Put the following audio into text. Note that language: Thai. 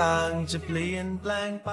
ต่างๆ จะเปลี่ยนแปลงไป